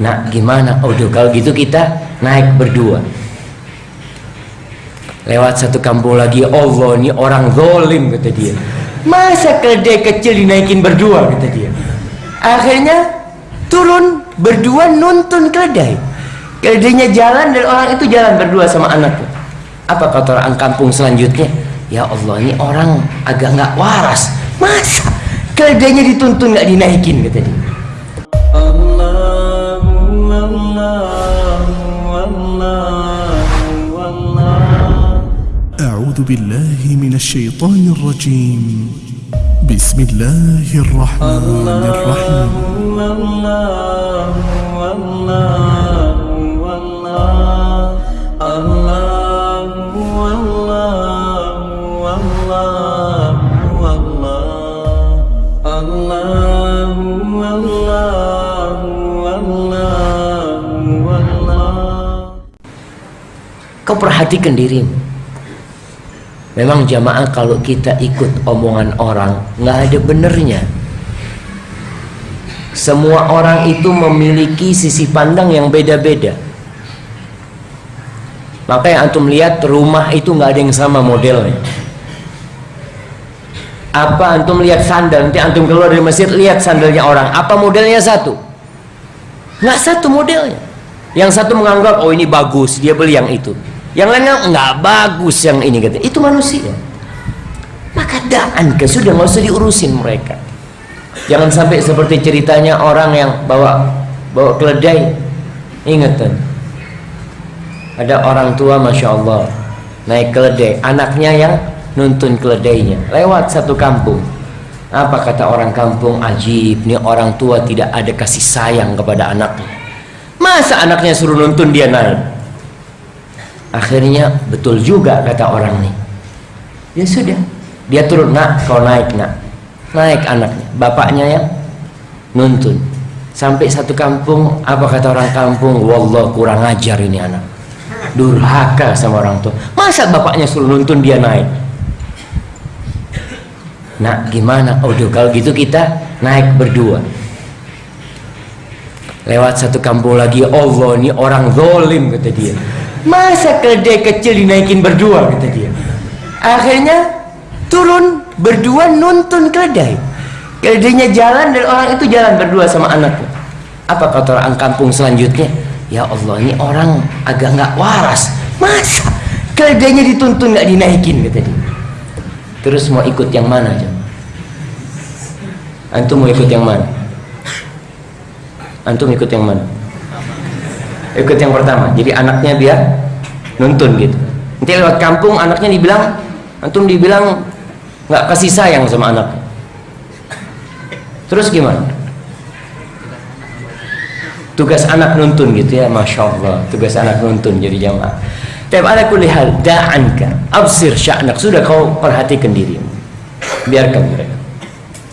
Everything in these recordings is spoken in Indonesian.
nak gimana? Udah kalau gitu kita naik berdua. Lewat satu kampung lagi Allah ini orang zolim kata dia. Masa keledai kecil dinaikin berdua kata dia. Akhirnya turun berdua nuntun keledai. Keledainya jalan dan orang itu jalan berdua sama anaknya. Apa kata orang kampung selanjutnya? Ya Allah ini orang agak nggak waras. Masa keledainya dituntun nggak dinaikin kata dia أعوذ بالله من الشيطان الرجيم. بسم الله الرحمن الرحيم. Kau perhatikan dirimu memang jamaah kalau kita ikut omongan orang nggak ada benernya. Semua orang itu memiliki sisi pandang yang beda-beda. Makanya antum lihat rumah itu nggak ada yang sama modelnya. Apa antum lihat sandal nanti antum keluar dari masjid lihat sandalnya orang. Apa modelnya satu? Nggak satu modelnya. Yang satu menganggap oh ini bagus dia beli yang itu yang lainnya nggak bagus yang ini kata. Itu manusia. Maka daan ke sudah nggak usah diurusin mereka. Jangan sampai seperti ceritanya orang yang bawa bawa keledai. Ingat kan ada orang tua masya Allah naik keledai. Anaknya yang nuntun keledainya. Lewat satu kampung. Apa kata orang kampung? Ajib nih orang tua tidak ada kasih sayang kepada anaknya. Masa anaknya suruh nuntun dia naik akhirnya betul juga kata orang nih ya sudah dia turun nak kau naik nak. Naik anaknya bapaknya yang nuntun. Sampai satu kampung apa kata orang kampung? Wallah kurang ajar ini anak. Durhaka sama orang tua. Masa bapaknya suruh nuntun dia naik? Nak gimana? Udah kalau gitu kita naik berdua. Lewat satu kampung lagi Allah ini orang zolim kata dia masa keledai kecil dinaikin berdua kata dia. Akhirnya turun berdua nuntun keledai. Keledainya jalan dan orang itu jalan berdua sama anaknya. Apa kata orang kampung selanjutnya? Ya Allah ini orang agak nggak waras. Masa keledainya dituntun nggak dinaikin kata dia. Terus mau ikut yang mana aja antum mau ikut yang mana? Antum ikut yang mana ikut yang pertama. Jadi anaknya biar nuntun gitu. Nanti lewat kampung anaknya dibilang antum dibilang nggak kasih sayang sama anak. Terus gimana? Tugas anak nuntun gitu ya masya Allah. Tugas anak nuntun jadi jamaah. Tapi ada kulihal da'anka. Absir sya'nak. Sudah kau perhatikan dirimu biarkan mereka.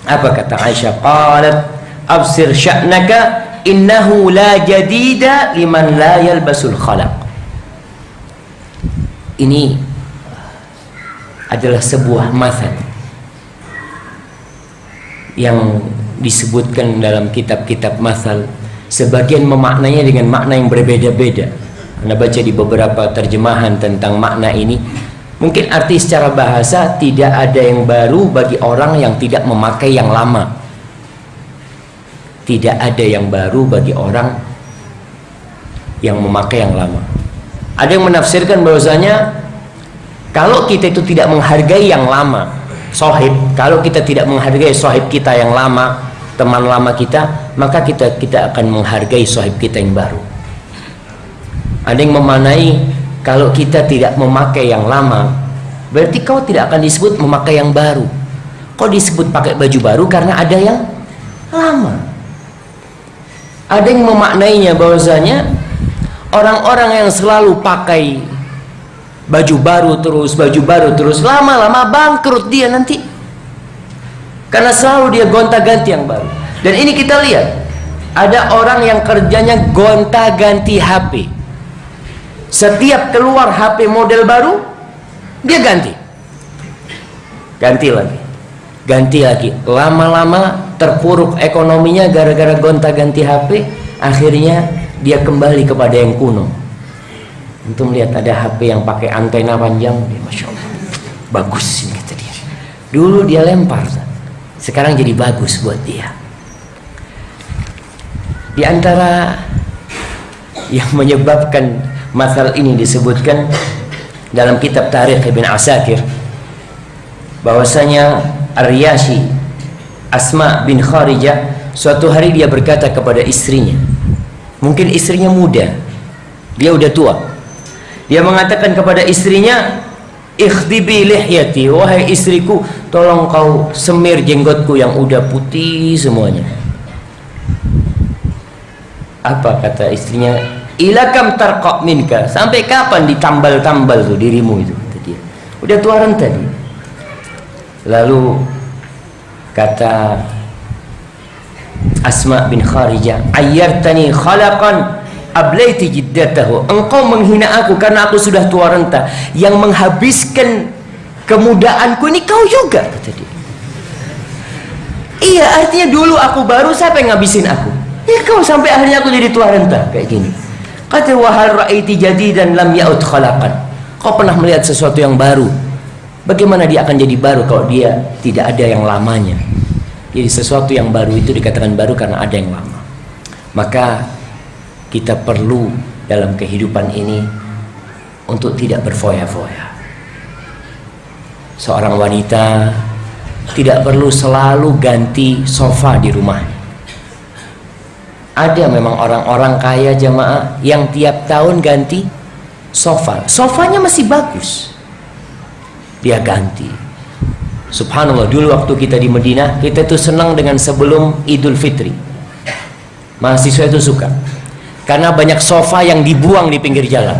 Apa kata Aisyah? Qalat absir sya'naka innahu la jadida liman la yalbasul khalaq. Ini adalah sebuah masal yang disebutkan dalam kitab-kitab masal sebagian memaknainya dengan makna yang berbeda-beda. Anda baca di beberapa terjemahan tentang makna ini mungkin arti secara bahasa tidak ada yang baru bagi orang yang tidak memakai yang lama tidak ada yang baru bagi orang yang memakai yang lama. Ada yang menafsirkan bahwasanya kalau kita itu tidak menghargai yang lama sohib kalau kita tidak menghargai sohib kita yang lama teman lama kita maka kita kita akan menghargai sohib kita yang baru. Ada yang memanai kalau kita tidak memakai yang lama berarti kau tidak akan disebut memakai yang baru. Kau disebut pakai baju baru karena ada yang lama ada yang memaknainya bahwasanya orang-orang yang selalu pakai baju baru terus baju baru terus lama-lama bangkrut dia nanti. Karena selalu dia gonta-ganti yang baru. Dan ini kita lihat ada orang yang kerjanya gonta-ganti HP setiap keluar HP model baru dia ganti. Ganti lagi. Ganti lagi. Lama-lama terpuruk ekonominya gara-gara gonta-ganti HP akhirnya dia kembali kepada yang kuno. Untuk melihat ada HP yang pakai antena panjang dia masya Allah bagus ini kata dia. Dulu dia lempar sekarang jadi bagus buat dia. Di antara yang menyebabkan masalah ini disebutkan dalam kitab Tarikh Ibn Asakir bahwasanya Aryashi Asma bin Kharijah suatu hari dia berkata kepada istrinya mungkin istrinya muda. Dia udah tua. Dia mengatakan kepada istrinya ikhdibi lihyati. Wahai istriku tolong kau semir jenggotku yang udah putih semuanya. Apa kata istrinya? Ilakam tarqa minka. Sampai kapan ditambal-tambal tuh dirimu itu? Dia. Udah tua renta dia lalu kata Asma bin Kharijah ayyartani khalaqan ablaiti jiddatahu. Engkau menghina aku karena aku sudah tua renta. Yang menghabiskan kemudaanku ini kau juga kata dia. Iya artinya dulu aku baru siapa yang ngabisin aku? Ya kau sampai akhirnya aku jadi tua renta kayak gini. Kata wahal ra'aiti dan lam ya'ud khalaqan. Kau pernah melihat sesuatu yang baru? Bagaimana dia akan jadi baru kalau dia tidak ada yang lamanya? Jadi sesuatu yang baru itu dikatakan baru karena ada yang lama. Maka kita perlu dalam kehidupan ini untuk tidak berfoya-foya. Seorang wanita tidak perlu selalu ganti sofa di rumahnya ada memang orang-orang kaya jamaah yang tiap tahun ganti sofa sofanya masih bagus dia ganti. Subhanallah dulu waktu kita di Medina kita tuh senang dengan sebelum idul fitri. Mahasiswa itu suka. Karena banyak sofa yang dibuang di pinggir jalan.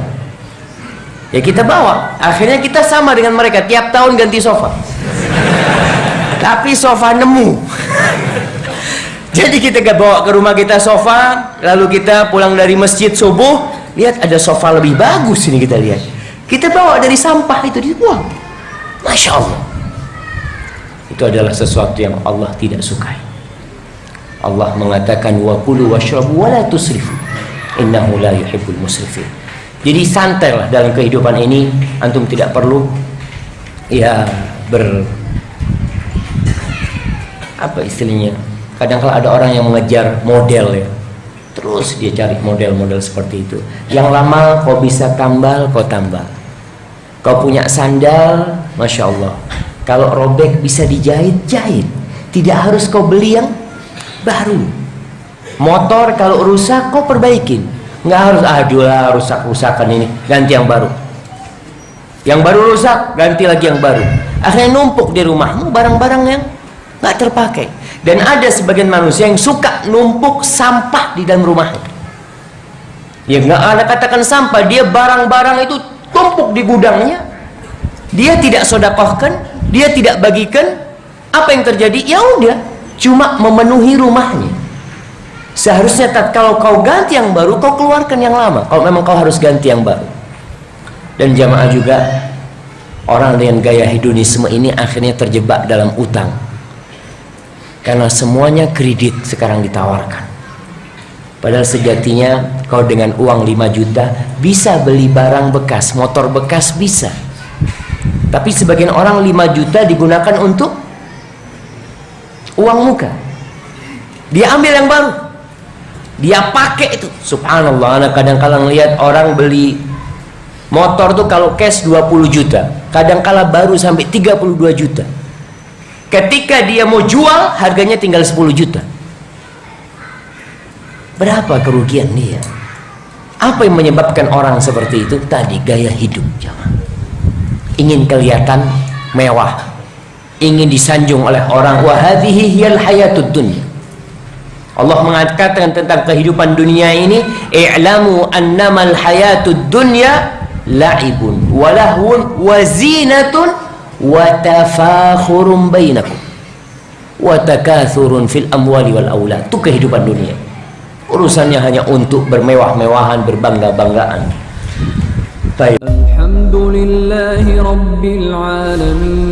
Ya kita bawa. Akhirnya kita sama dengan mereka. Tiap tahun ganti sofa. Tapi sofa nemu. Jadi kita bawa ke rumah kita sofa, lalu kita pulang dari masjid subuh, lihat ada sofa lebih bagus ini kita lihat. Kita bawa dari sampah itu dibuang. Masya Allah. Itu adalah sesuatu yang Allah tidak sukai. Allah mengatakan wa kulu washrabu wa la tusrifu. Innahu la yuhibbul musrifin. Jadi santailah dalam kehidupan ini, antum tidak perlu ya ber apa istilahnya kadang kala ada orang yang mengejar model ya terus dia cari model-model seperti itu yang lama kau bisa tambal kau tambal kau punya sandal Masya Allah. Kalau robek bisa dijahit jahit tidak harus kau beli yang baru. Motor kalau rusak kau perbaikin. Nggak harus aduh lah rusak-rusakan ini ganti yang baru. Yang baru rusak ganti lagi yang baru. Akhirnya numpuk di rumahmu barang-barang yang nggak terpakai. Dan ada sebagian manusia yang suka numpuk sampah di dalam rumahnya. Ya nggak ada katakan sampah dia barang-barang itu tumpuk di gudangnya dia tidak sodakohkan dia tidak bagikan apa yang terjadi? Ya udah cuma memenuhi rumahnya. Seharusnya tak kalau kau ganti yang baru kau keluarkan yang lama. Kalau memang kau harus ganti yang baru. Dan jamaah juga orang dengan gaya hedonisme ini akhirnya terjebak dalam utang. Karena semuanya kredit sekarang ditawarkan. Padahal sejatinya kau dengan uang 5 juta bisa beli barang bekas motor bekas bisa tapi sebagian orang 5 juta digunakan untuk uang muka. Dia ambil yang baru. Dia pakai itu. Subhanallah anak kadang-kala lihat orang beli motor tuh kalau cash 20 juta kadang-kala baru sampai 32 juta. Ketika dia mau jual harganya tinggal 10 juta. Berapa kerugian dia? Apa yang menyebabkan orang seperti itu? Tadi gaya hidup jangan ingin kelihatan mewah ingin disanjung oleh orang. Wahadihi hiyal hayatud dunya. Allah mengatakan tentang kehidupan dunia ini i'lamu annamal hayatud dunya la'ibun walahun wazinatun wa tafakhurun bainakum wa takathurun fil amwali wal aulad itu kehidupan dunia. Urusannya hanya untuk bermewah-mewahan berbangga-banggaan. Baik. لله رب العالمين.